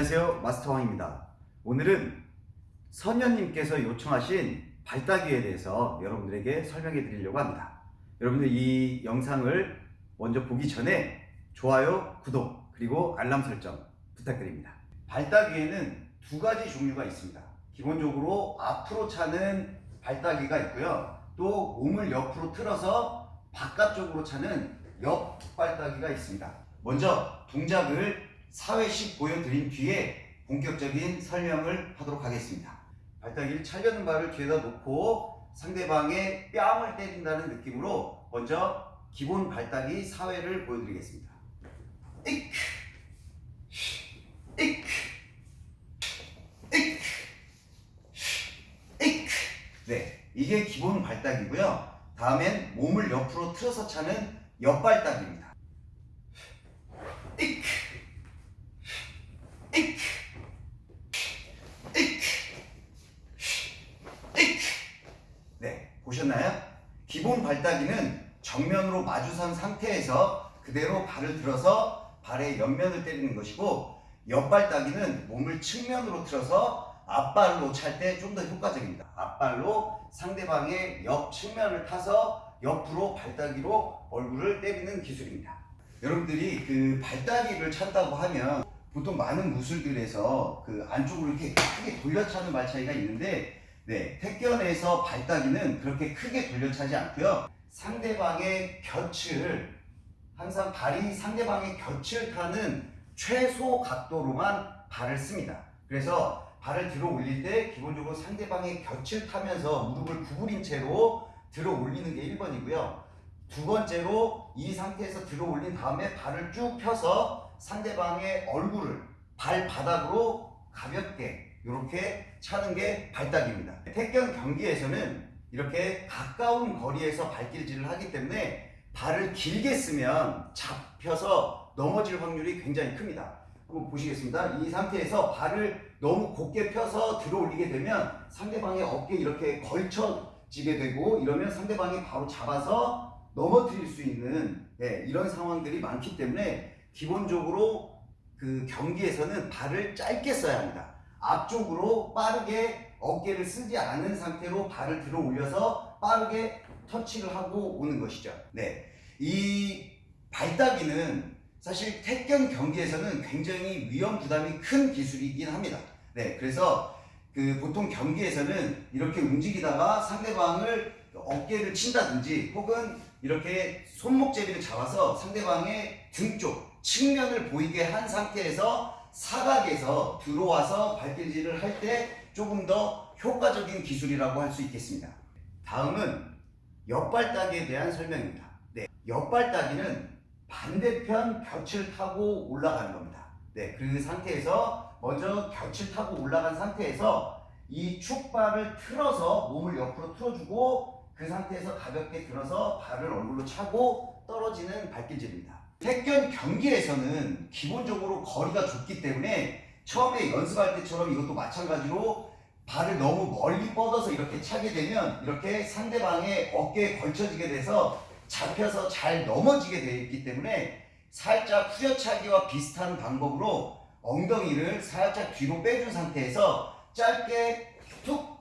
네, 안녕하세요. 마스터왕입니다. 오늘은 선녀님께서 요청하신 발따기에 대해서 여러분들에게 설명해 드리려고 합니다. 여러분들 이 영상을 먼저 보기 전에 좋아요, 구독, 그리고 알람 설정 부탁드립니다. 발따기에는 두 가지 종류가 있습니다. 기본적으로 앞으로 차는 발따기가 있고요. 또 몸을 옆으로 틀어서 바깥쪽으로 차는 옆 발따기가 있습니다. 먼저 동작을 4회씩 보여드린 뒤에 본격적인 설명을 하도록 하겠습니다. 발따기를 차려는 발을 뒤에다 놓고 상대방의 뺨을 때린다는 느낌으로 먼저 기본 발따기 4회를 보여드리겠습니다. 이크, 이크, 이크, 이크. 네, 이게 기본 발따기고요. 다음엔 몸을 옆으로 틀어서 차는 옆발따기입니다. 이크, 이크, 이크, 이크. 네, 보셨나요? 기본 발따기는 정면으로 마주선 상태에서 그대로 발을 들어서 발의 옆면을 때리는 것이고 옆발따기는 몸을 측면으로 틀어서 앞발로 찰 때 좀 더 효과적입니다. 앞발로 상대방의 옆 측면을 타서 옆으로 발따기로 얼굴을 때리는 기술입니다. 여러분들이 그 발따기를 찬다고 하면 보통 많은 무술들에서 그 안쪽으로 이렇게 크게 돌려차는 발차기가 있는데 네, 택견에서 발따기는 그렇게 크게 돌려차지 않고요. 상대방의 곁을 항상 발이 상대방의 곁을 타는 최소 각도로만 발을 씁니다. 그래서 발을 들어 올릴 때 기본적으로 상대방의 곁을 타면서 무릎을 구부린 채로 들어 올리는 게 1번이고요. 두 번째로 이 상태에서 들어 올린 다음에 발을 쭉 펴서 상대방의 얼굴을 발바닥으로 가볍게 이렇게 차는 게 발딱입니다. 택견 경기에서는 이렇게 가까운 거리에서 발길질을 하기 때문에 발을 길게 쓰면 잡혀서 넘어질 확률이 굉장히 큽니다. 한번 보시겠습니다. 이 상태에서 발을 너무 곧게 펴서 들어 올리게 되면 상대방의 어깨에 이렇게 걸쳐지게 되고 이러면 상대방이 바로 잡아서 넘어뜨릴 수 있는 예, 이런 상황들이 많기 때문에 기본적으로 그 경기에서는 발을 짧게 써야 합니다. 앞쪽으로 빠르게 어깨를 쓰지 않은 상태로 발을 들어 올려서 빠르게 터치를 하고 오는 것이죠. 네. 이 발따기는 사실 택견 경기에서는 굉장히 위험 부담이 큰 기술이긴 합니다. 네. 그래서 그 보통 경기에서는 이렇게 움직이다가 상대방을 어깨를 친다든지 혹은 이렇게 손목제비를 잡아서 상대방의 등 쪽, 측면을 보이게 한 상태에서 사각에서 들어와서 발길질을 할 때 조금 더 효과적인 기술이라고 할 수 있겠습니다. 다음은 옆발따기에 대한 설명입니다. 네, 옆발따기는 반대편 곁을 타고 올라가는 겁니다. 네, 그 상태에서 먼저 곁을 타고 올라간 상태에서 이 축발을 틀어서 몸을 옆으로 틀어주고 그 상태에서 가볍게 들어서 발을 얼굴로 차고 떨어지는 발길질입니다. 택견 경기에서는 기본적으로 거리가 좁기 때문에 처음에 연습할 때처럼 이것도 마찬가지로 발을 너무 멀리 뻗어서 이렇게 차게 되면 이렇게 상대방의 어깨에 걸쳐지게 돼서 잡혀서 잘 넘어지게 되어 있기 때문에 살짝 후려차기와 비슷한 방법으로 엉덩이를 살짝 뒤로 빼준 상태에서 짧게 툭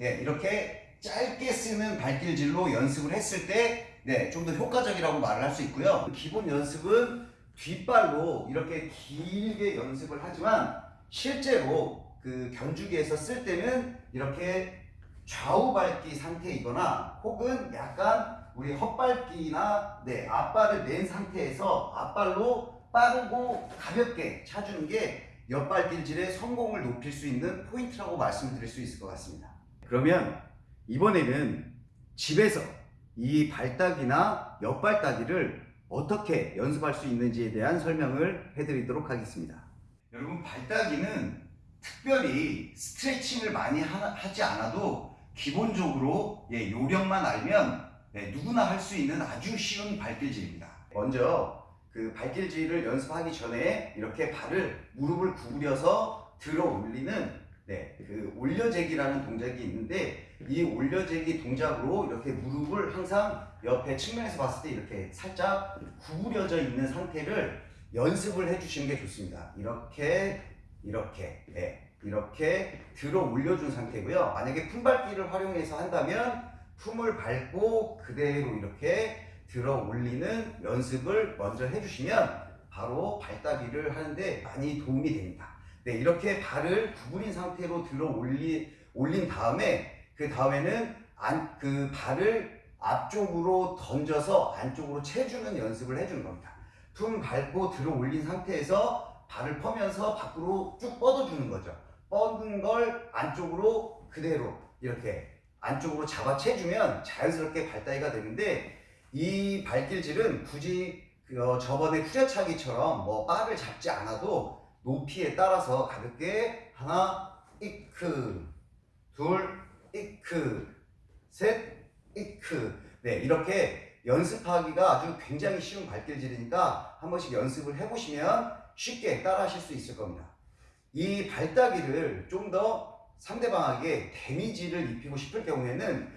예, 이렇게 짧게 쓰는 발길질로 연습을 했을 때 네, 좀 더 효과적이라고 말을 할 수 있고요. 기본 연습은 뒷발로 이렇게 길게 연습을 하지만 실제로 그 견주기에서 쓸 때는 이렇게 좌우 밟기 상태이거나 혹은 약간 우리 헛밟기나 네, 앞발을 낸 상태에서 앞발로 빠르고 가볍게 차주는 게 옆발길질의 성공을 높일 수 있는 포인트라고 말씀드릴 수 있을 것 같습니다. 그러면 이번에는 집에서 이 발따기나 옆발따기를 어떻게 연습할 수 있는지에 대한 설명을 해드리도록 하겠습니다. 여러분 발따기는 특별히 스트레칭을 많이 하, 지 않아도 기본적으로 예, 요령만 알면 예, 누구나 할 수 있는 아주 쉬운 발길질입니다. 먼저 그 발길질을 연습하기 전에 이렇게 발을 무릎을 구부려서 들어 올리는 네, 그 올려재기라는 동작이 있는데 이 올려재기 동작으로 이렇게 무릎을 항상 옆에 측면에서 봤을 때 이렇게 살짝 구부려져 있는 상태를 연습을 해주시는 게 좋습니다. 이렇게 이렇게 네, 이렇게 들어 올려준 상태고요. 만약에 품밟기를 활용해서 한다면 품을 밟고 그대로 이렇게 들어 올리는 연습을 먼저 해주시면 바로 발따기를 하는데 많이 도움이 됩니다. 네, 이렇게 발을 구부린 상태로 들어 올리, 올린 다음에 그 다음에는 안, 그 발을 앞쪽으로 던져서 안쪽으로 채주는 연습을 해주는 겁니다. 품 밟고 들어 올린 상태에서 발을 펴면서 밖으로 쭉 뻗어주는 거죠. 뻗은 걸 안쪽으로 그대로 이렇게 안쪽으로 잡아 채주면 자연스럽게 발따기가 되는데 이 발길질은 굳이 그 어, 저번에 후려차기처럼 뭐 바를 잡지 않아도 높이에 따라서 가볍게 하나 이크 둘 이크 셋 이크 네 이렇게 연습하기가 아주 굉장히 쉬운 발길질이니까 한 번씩 연습을 해보시면 쉽게 따라 하실 수 있을 겁니다 이 발따기를 좀 더 상대방에게 데미지를 입히고 싶을 경우에는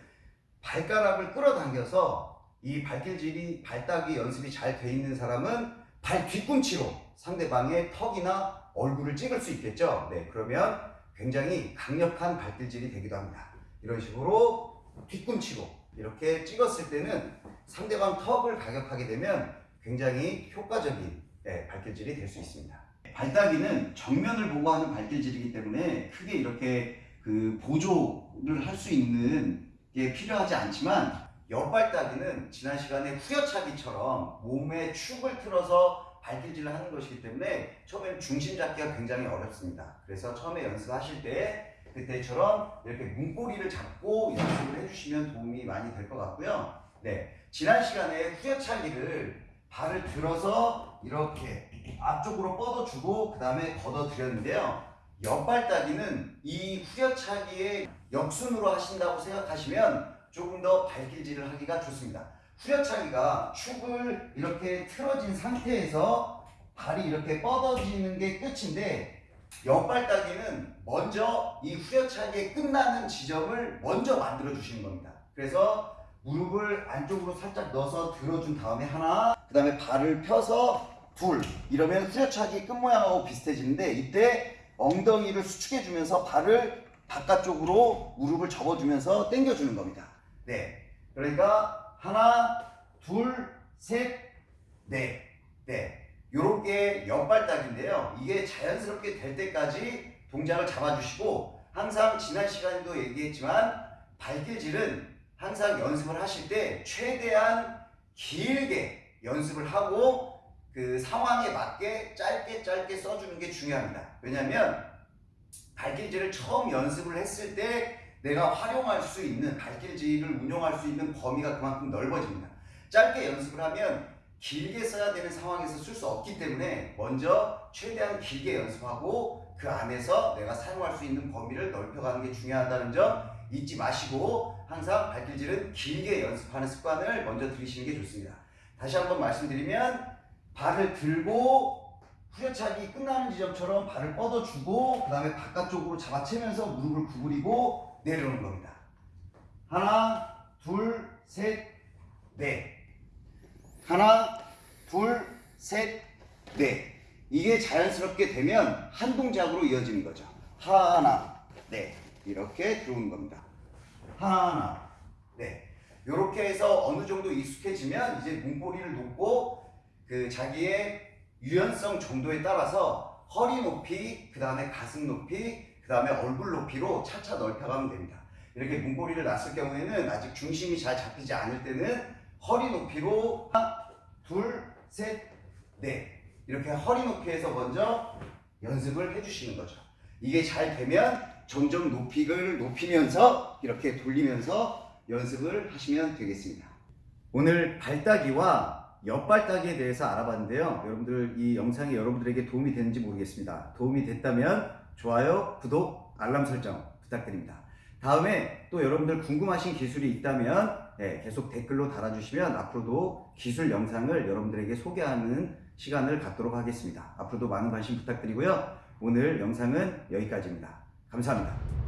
발가락을 끌어당겨서 이 발길질이 발따기 연습이 잘 돼 있는 사람은 발 뒤꿈치로 상대방의 턱이나 얼굴을 찍을 수 있겠죠. 네, 그러면 굉장히 강력한 발길질이 되기도 합니다. 이런 식으로 뒤꿈치로 이렇게 찍었을 때는 상대방 턱을 가격하게 되면 굉장히 효과적인 네, 발길질이 될 수 있습니다. 발따기는 정면을 보고 하는 발길질이기 때문에 크게 이렇게 그 보조를 할 수 있는 게 필요하지 않지만 옆발따기는 지난 시간에 후려차기처럼 몸에 축을 틀어서 발길질을 하는 것이기 때문에 처음엔 중심 잡기가 굉장히 어렵습니다. 그래서 처음에 연습하실 때 그때처럼 이렇게 문고리를 잡고 연습을 해주시면 도움이 많이 될 것 같고요. 네, 지난 시간에 후려차기를 발을 들어서 이렇게 앞쪽으로 뻗어주고 그 다음에 걷어드렸는데요. 옆발따기는 이 후려차기의 역순으로 하신다고 생각하시면 조금 더 발길질을 하기가 좋습니다. 후려차기가 축을 이렇게 틀어진 상태에서 발이 이렇게 뻗어지는 게 끝인데 옆발따기는 먼저 이 후려차기의 끝나는 지점을 먼저 만들어 주시는 겁니다. 그래서 무릎을 안쪽으로 살짝 넣어서 들어준 다음에 하나 그 다음에 발을 펴서 둘 이러면 후려차기 끝 모양하고 비슷해지는데 이때 엉덩이를 수축해 주면서 발을 바깥쪽으로 무릎을 접어주면서 당겨주는 겁니다. 네. 그러니까 하나, 둘, 셋, 넷. 네. 요렇게 옆발딱인데요. 이게 자연스럽게 될 때까지 동작을 잡아주시고 항상 지난 시간에도 얘기했지만 발길질은 항상 연습을 하실 때 최대한 길게 연습을 하고 그 상황에 맞게 짧게 짧게 써주는 게 중요합니다. 왜냐하면 발길질을 처음 연습을 했을 때 내가 활용할 수 있는 발길질을 운용할 수 있는 범위가 그만큼 넓어집니다. 짧게 연습을 하면 길게 써야 되는 상황에서 쓸 수 없기 때문에 먼저 최대한 길게 연습하고 그 안에서 내가 사용할 수 있는 범위를 넓혀가는 게 중요하다는 점 잊지 마시고 항상 발길질은 길게 연습하는 습관을 먼저 들이시는 게 좋습니다. 다시 한번 말씀드리면 발을 들고 후려차기 끝나는 지점처럼 발을 뻗어주고 그 다음에 바깥쪽으로 잡아채면서 무릎을 구부리고 내려오는 겁니다. 하나, 둘, 셋, 넷. 하나, 둘, 셋, 넷. 이게 자연스럽게 되면 한 동작으로 이어지는 거죠. 하나, 넷. 이렇게 들어오는 겁니다. 하나, 넷. 이렇게 해서 어느 정도 익숙해지면 이제 문고리를 놓고 그 자기의 유연성 정도에 따라서 허리 높이, 그 다음에 가슴 높이, 그 다음에 얼굴 높이로 차차 넓혀가면 됩니다. 이렇게 문고리를 놨을 경우에는 아직 중심이 잘 잡히지 않을 때는 허리 높이로 하나, 둘, 셋, 넷 이렇게 허리 높이에서 먼저 연습을 해주시는 거죠. 이게 잘 되면 점점 높이를 높이면서 이렇게 돌리면서 연습을 하시면 되겠습니다. 오늘 발따기와 옆발따기에 대해서 알아봤는데요. 여러분들 이 영상이 여러분들에게 도움이 되는지 모르겠습니다. 도움이 됐다면 좋아요, 구독, 알람 설정 부탁드립니다. 다음에 또 여러분들 궁금하신 기술이 있다면 네, 계속 댓글로 달아주시면 앞으로도 기술 영상을 여러분들에게 소개하는 시간을 갖도록 하겠습니다. 앞으로도 많은 관심 부탁드리고요. 오늘 영상은 여기까지입니다. 감사합니다.